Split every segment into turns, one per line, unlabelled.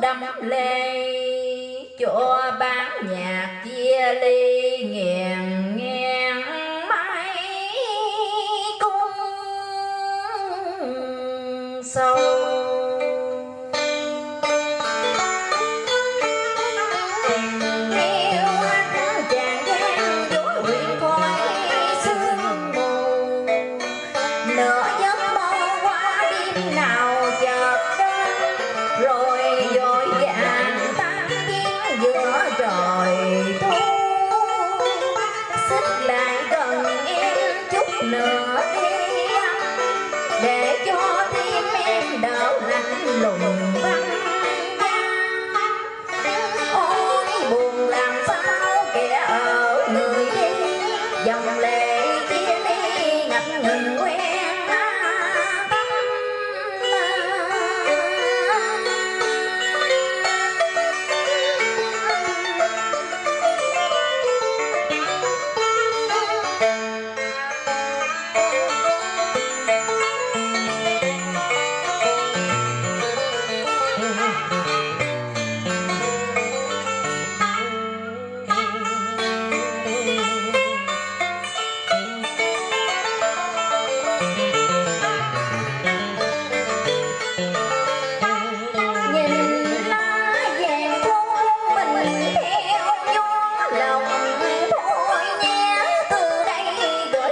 đâm lê. Cho bán nhạc chia ly rồi thôi. Xích lại gần em chút nữa đi. Để cho tim em đỡ lạnh lùng.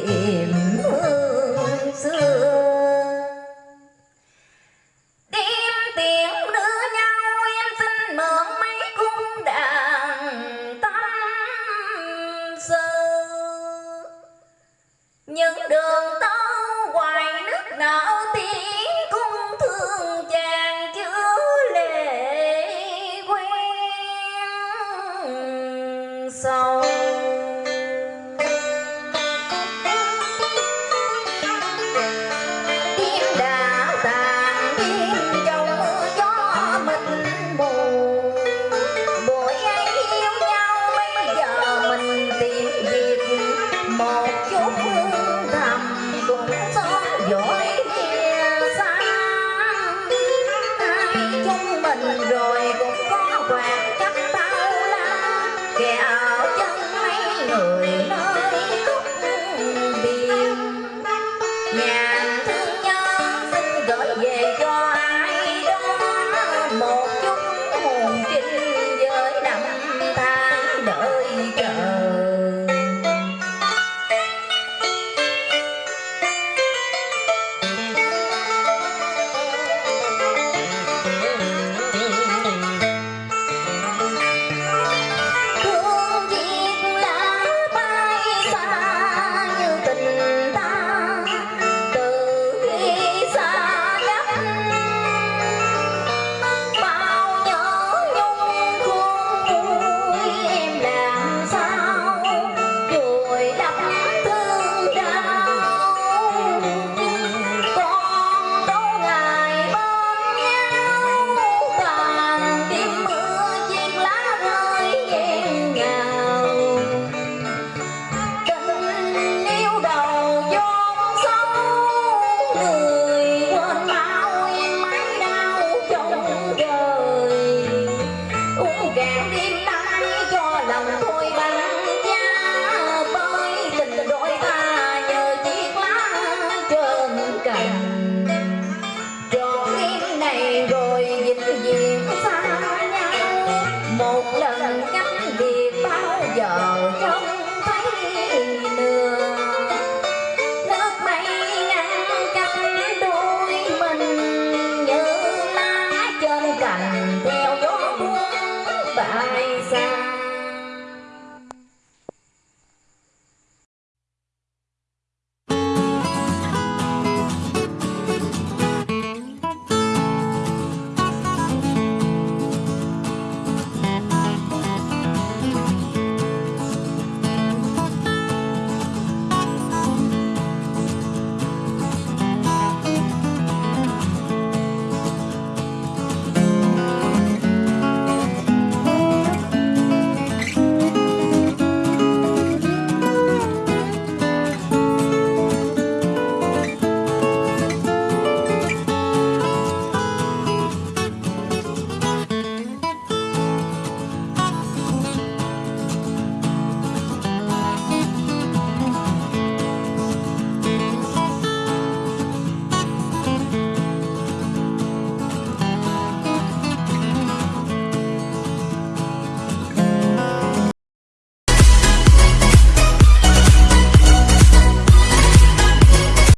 tìm xưa. Đêm tiếng nữ nhau em xin mượn cung đàn tâm sơ. Những đường tâu hoài nước nở go. giờ trông thấy lừa.